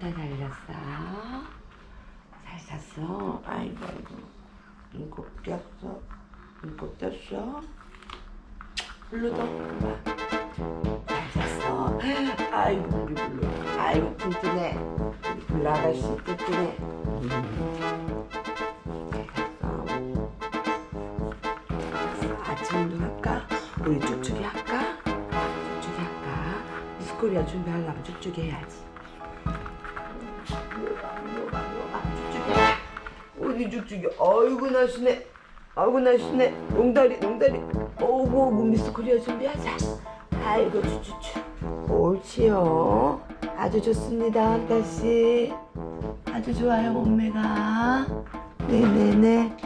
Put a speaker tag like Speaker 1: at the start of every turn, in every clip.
Speaker 1: 한타 살렸어. 잘 잤어. 아이고 아이고. 눈곱 꼈어. 눈곱 떴어. 블루도 엄마. 잘 잤어. 아이고 우리 블루. 아이고 튼튼해. 우리 블루 아가씨 튼튼해. 아침? 우리 쭉쭉이 할까? 쭉쭉이 할까? 미스코리아 준비하려면 쭉쭉이 해야지. 어디 쭉쭉이. 아이고 날씬해. 아이고 날씬해. 농다리 농다리. 오고 오고 미스 코리아 준비하자. 아이고 추추추 옳지요. 아주 좋습니다 한따씨. 아주 좋아요 몸매가. 네네네.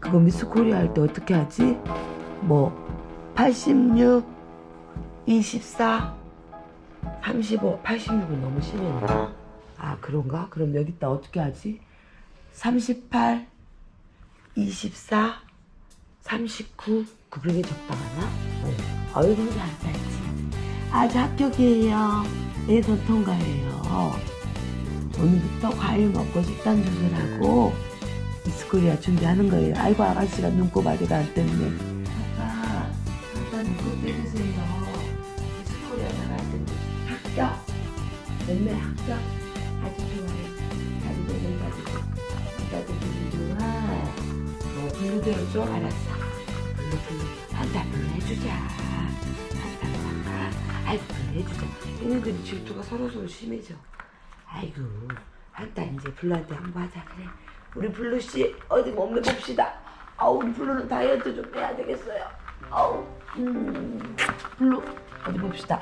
Speaker 1: 그거 미스 코리아 할 때 어떻게 하지? 뭐 86, 24, 35, 86은 너무 심했나? 아 그런가? 그럼 여기다. 어떻게 하지? 38, 24, 39 그게 적당하나? 어. 아이고 우리 안 쌌지. 아주 합격이에요. 예선 통과예요. 오늘부터 과일 먹고 식단 조절하고 미스코리아 준비하는 거예요. 아이고 아가씨가 아직 안 떴네 아빠 아빠 눈곱 떼주세요. 미스코리아 나갈 텐데 합격. 몸매 합격 아주 좋아요 다리 내려가지고 나도 블루 좋아 어 블루대로 줘 알았어 블루 블루 한타 블루 해주자 아이고 블루 해주자 얘네들이 질투가 서로서로 심해져 아이고 한타 이제 블루한테 한번 하자 그래 우리 블루씨 어디 몸매 봅시다 아우 우리 블루는 다이어트 좀 해야 되겠어요 아우 음 블루 어디 봅시다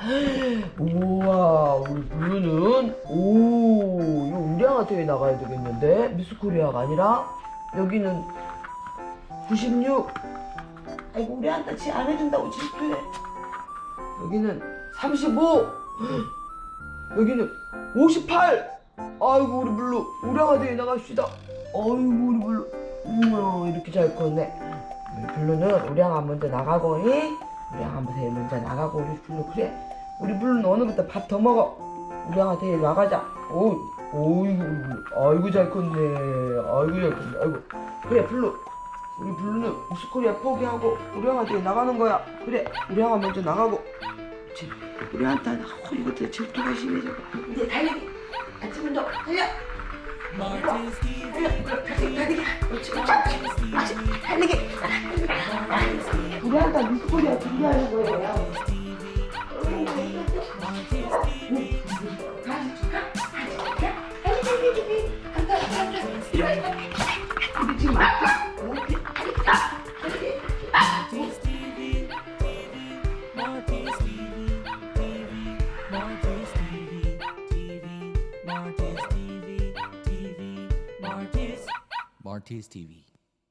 Speaker 1: 우와 우리 이거 나가야 되겠는데? 미스코리아가 아니라 여기는 96 아이고 우리 한타 지안 해준다고 질투해. 여기는 35 여기는 58 아이고 우리 블루 우량아 대회 나갑시다. 아이고 우리 블루. 우와 이렇게 잘 컸네. 우리 블루는 우량아 먼저 나가고 이? 우량아 대회 먼저 나가고 우리 블루 그래. 우리 블루는 오늘부터 밥 더 먹어. 우량아 대회 나가자. 오 우리 블루 아이고 잘 컸네 아이고 잘 컸네 아이고 그래 블루 우리 블루는 미스코리아 포기하고 우량아 대회 나가는 거야 그래 우량아 먼저 나가고 그치 우리 한타 어, 이것도 질투가 심해져 이제 달리기 아침 운동 달려 달려 달리기 달리기
Speaker 2: Martis TV.